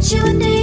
chewing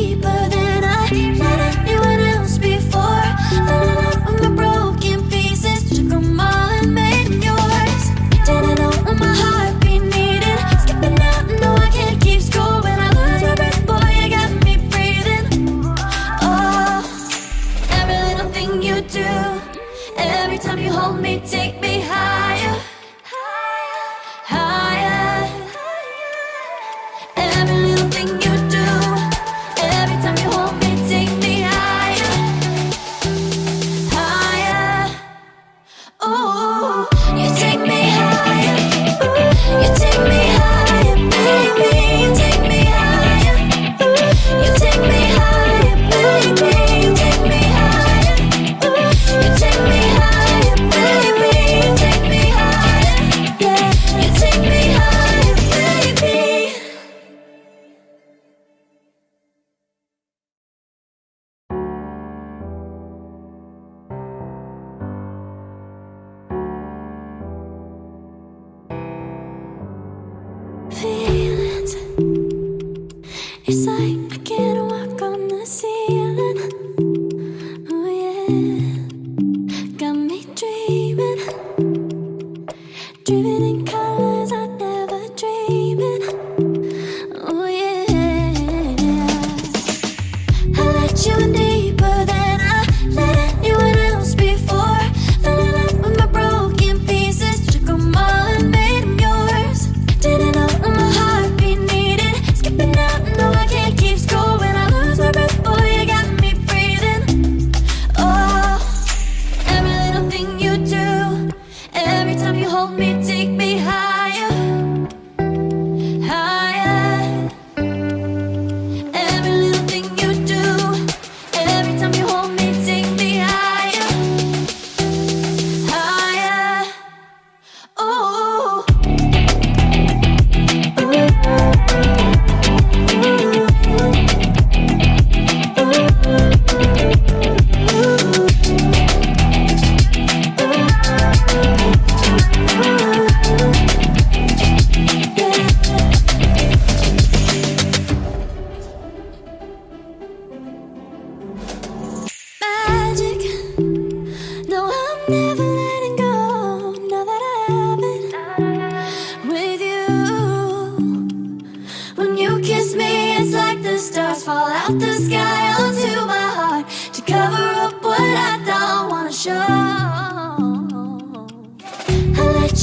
living in color. hold me, take me.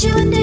you and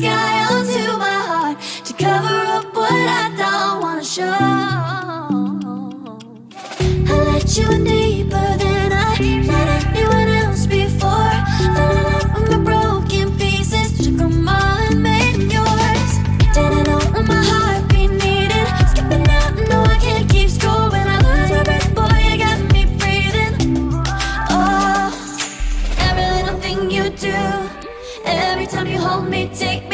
sky onto my heart To cover up what I don't wanna show. I let you in deeper than I let anyone else before. Fell in love with my broken pieces Took them all and made yours Didn't know what my heart be needing Skipping out, no I can't keep score When I lose my breath, boy, you got me breathing. Oh, every little thing you do Every time you hold me, take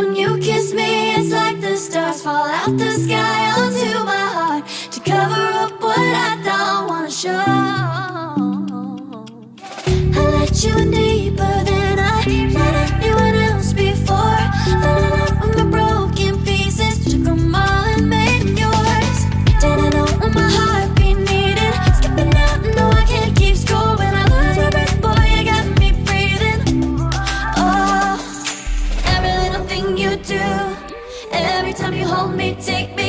When you kiss me, it's like the stars fall out the sky onto my heart To cover up what I don't wanna show. I let you in deeper than Every time you hold me, take me